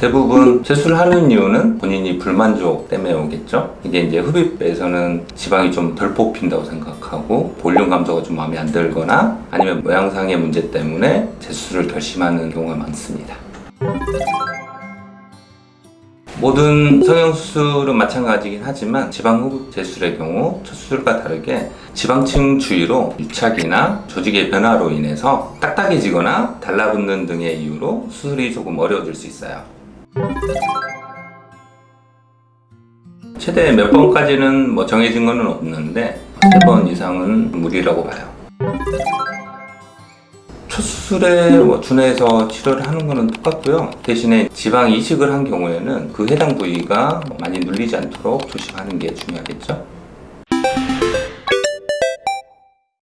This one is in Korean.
대부분 세수를 하는 이유는 본인이 불만족 때문에 오겠죠? 이게 이제 흡입에서는 지방이 좀 덜 뽑힌다고 생각하고 볼륨 감소가 좀 마음에 안 들거나 아니면 모양상의 문제 때문에 재수를 결심하는 경우가 많습니다. 모든 성형수술은 마찬가지긴 하지만 지방흡입 재수술의 경우 첫 수술과 다르게 지방층 주위로 유착이나 조직의 변화로 인해서 딱딱해지거나 달라붙는 등의 이유로 수술이 조금 어려워질 수 있어요. 최대 몇 번까지는 뭐 정해진 건 없는데 세번 이상은 무리라고 봐요. 첫 수술에 뭐 준해서 치료를 하는 거는 똑같고요. 대신에 지방 이식을 한 경우에는 그 해당 부위가 많이 눌리지 않도록 조심하는 게 중요하겠죠.